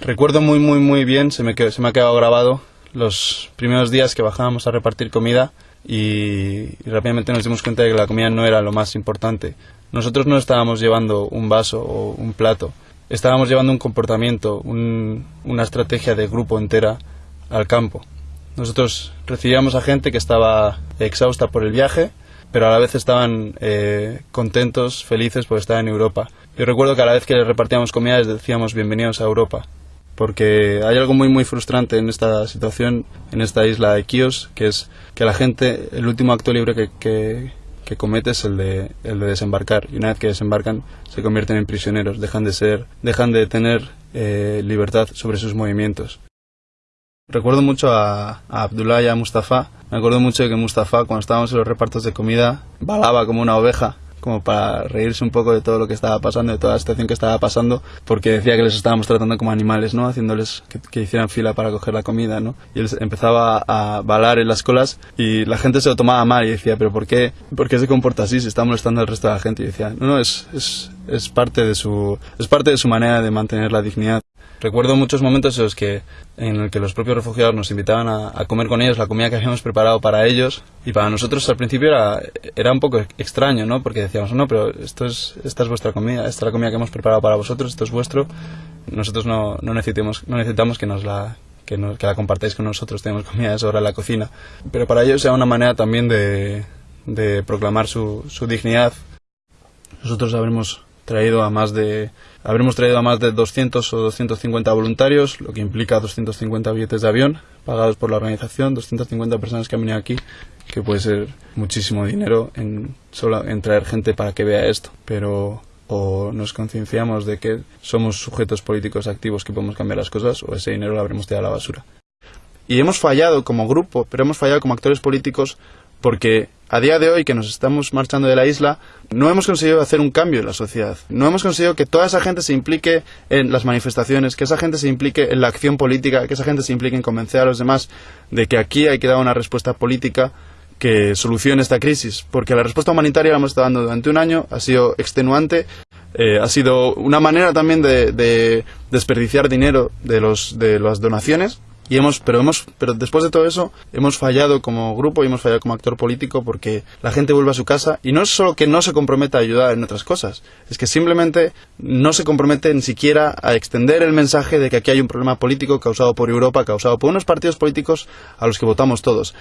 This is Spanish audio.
Recuerdo muy, muy, muy bien, se me, se me ha quedado grabado los primeros días que bajábamos a repartir comida y, rápidamente nos dimos cuenta de que la comida no era lo más importante. Nosotros no estábamos llevando un vaso o un plato, estábamos llevando un comportamiento, una estrategia de grupo entera al campo. Nosotros recibíamos a gente que estaba exhausta por el viaje, pero a la vez estaban eh, contentos, felices porque estaban en Europa. Yo recuerdo que a la vez que les repartíamos comida les decíamos bienvenidos a Europa porque hay algo muy muy frustrante en esta situación, en esta isla de Kios, que es que la gente, el último acto libre que, que, comete es el de, el de desembarcar, y una vez que desembarcan se convierten en prisioneros, dejan de ser, dejan de tener eh, libertad sobre sus movimientos. Recuerdo mucho a, a, Abdullah y a Mustafa. Me acuerdo mucho de que Mustafa, cuando estábamos en los repartos de comida, balaba como una oveja como para reírse un poco de todo lo que estaba pasando, de toda la situación que estaba pasando, porque decía que les estábamos tratando como animales, ¿no? Haciéndoles que, hicieran fila para coger la comida, ¿no? Y él empezaba a balar en las colas y la gente se lo tomaba mal y decía, pero ¿por qué, por qué se comporta así? Se está molestando al resto de la gente. Y decía, no, no, es, es, es, parte de su, es parte de su manera de mantener la dignidad. Recuerdo muchos momentos en los que, en el que los propios refugiados nos invitaban a, comer con ellos la comida que habíamos preparado para ellos y para nosotros al principio era, era un poco extraño, ¿no? Porque decíamos, no, pero esto es, esta es vuestra comida, esta es la comida que hemos preparado para vosotros, esto es vuestro, nosotros no, no, necesitamos, no necesitamos que nos la que, que la compartáis con nosotros, tenemos comida de sobra en la cocina. Pero para ellos era una manera también de, de proclamar su, su dignidad. Nosotros habremos traído a más de habremos traído a más de 200 o 250 voluntarios, lo que implica 250 billetes de avión pagados por la organización, 250 personas que han venido aquí, que puede ser muchísimo dinero en solo en traer gente para que vea esto, pero o nos concienciamos de que somos sujetos políticos activos que podemos cambiar las cosas o ese dinero lo habremos tirado a la basura. Y hemos fallado como grupo, pero hemos fallado como actores políticos porque a día de hoy que nos estamos marchando de la isla, no hemos conseguido hacer un cambio en la sociedad. No hemos conseguido que toda esa gente se implique en las manifestaciones, que esa gente se implique en la acción política, que esa gente se implique en convencer a los demás de que aquí hay que dar una respuesta política que solucione esta crisis. Porque la respuesta humanitaria la hemos estado dando durante un año, ha sido extenuante, eh, ha sido una manera también de, de desperdiciar dinero de, los, de las donaciones y hemos, pero hemos, pero después de todo eso, hemos fallado como grupo y hemos fallado como actor político porque la gente vuelve a su casa y no es solo que no se comprometa a ayudar en otras cosas, es que simplemente no se compromete ni siquiera a extender el mensaje de que aquí hay un problema político causado por Europa, causado por unos partidos políticos a los que votamos todos.